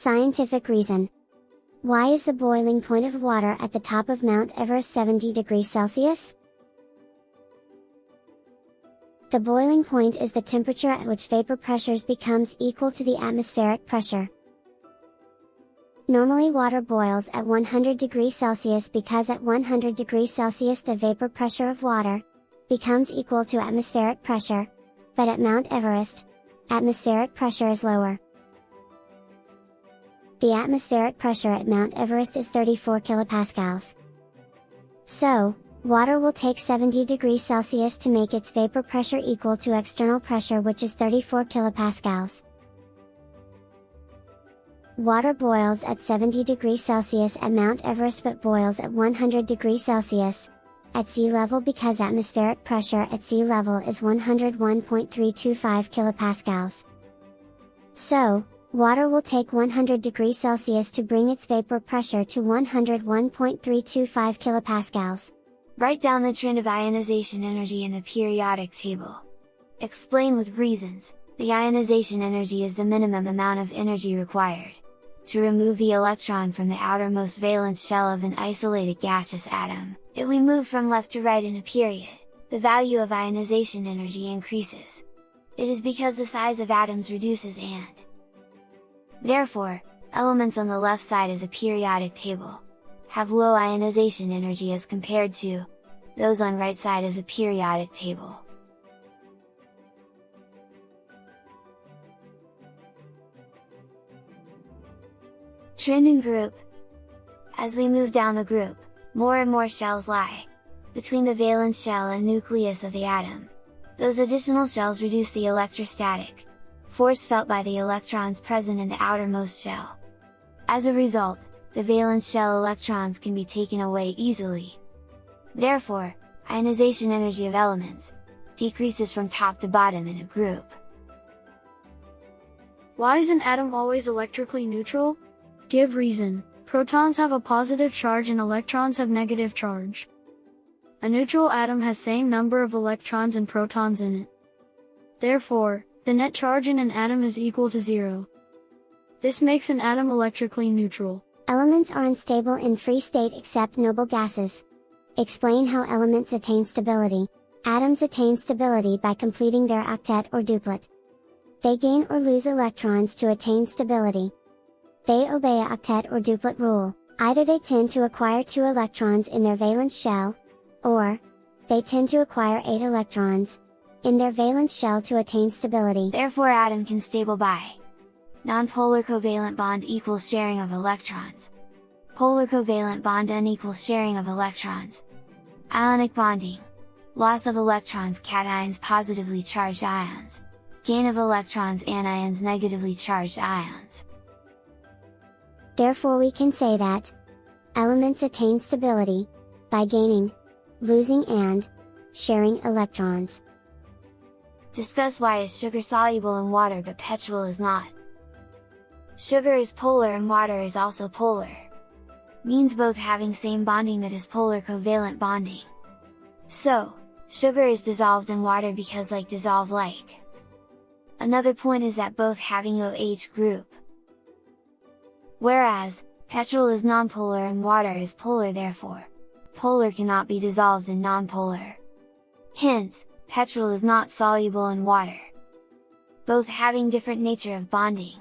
Scientific reason. Why is the boiling point of water at the top of Mount Everest 70 degrees Celsius? The boiling point is the temperature at which vapor pressures becomes equal to the atmospheric pressure. Normally water boils at 100 degrees Celsius because at 100 degrees Celsius the vapor pressure of water, becomes equal to atmospheric pressure, but at Mount Everest, atmospheric pressure is lower. The atmospheric pressure at Mount Everest is 34 kilopascals. So, water will take 70 degrees Celsius to make its vapor pressure equal to external pressure which is 34 kilopascals. Water boils at 70 degrees Celsius at Mount Everest but boils at 100 degrees Celsius, at sea level because atmospheric pressure at sea level is 101.325 kilopascals. So, Water will take 100 degrees Celsius to bring its vapor pressure to 101.325 kilopascals. Write down the trend of ionization energy in the periodic table. Explain with reasons, the ionization energy is the minimum amount of energy required. To remove the electron from the outermost valence shell of an isolated gaseous atom, if we move from left to right in a period, the value of ionization energy increases. It is because the size of atoms reduces and, Therefore, elements on the left side of the periodic table, have low ionization energy as compared to, those on right side of the periodic table. Trend in group As we move down the group, more and more shells lie, between the valence shell and nucleus of the atom. Those additional shells reduce the electrostatic, force felt by the electrons present in the outermost shell. As a result, the valence shell electrons can be taken away easily. Therefore, ionization energy of elements, decreases from top to bottom in a group. Why is an atom always electrically neutral? Give reason. Protons have a positive charge and electrons have negative charge. A neutral atom has same number of electrons and protons in it. Therefore, the net charge in an atom is equal to zero. This makes an atom electrically neutral. Elements are unstable in free state except noble gases. Explain how elements attain stability. Atoms attain stability by completing their octet or duplet. They gain or lose electrons to attain stability. They obey a octet or duplet rule, either they tend to acquire two electrons in their valence shell, or, they tend to acquire 8 electrons, in their valence shell to attain stability. Therefore atom can stable by Nonpolar covalent bond equals sharing of electrons. Polar covalent bond unequals sharing of electrons. Ionic bonding. Loss of electrons cations positively charged ions. Gain of electrons anions negatively charged ions. Therefore we can say that elements attain stability by gaining, losing and sharing electrons. Discuss why is sugar soluble in water but petrol is not. Sugar is polar and water is also polar. Means both having same bonding that is polar covalent bonding. So, sugar is dissolved in water because like dissolve like. Another point is that both having OH group. Whereas, petrol is nonpolar and water is polar therefore, polar cannot be dissolved in nonpolar. Hence, petrol is not soluble in water. Both having different nature of bonding.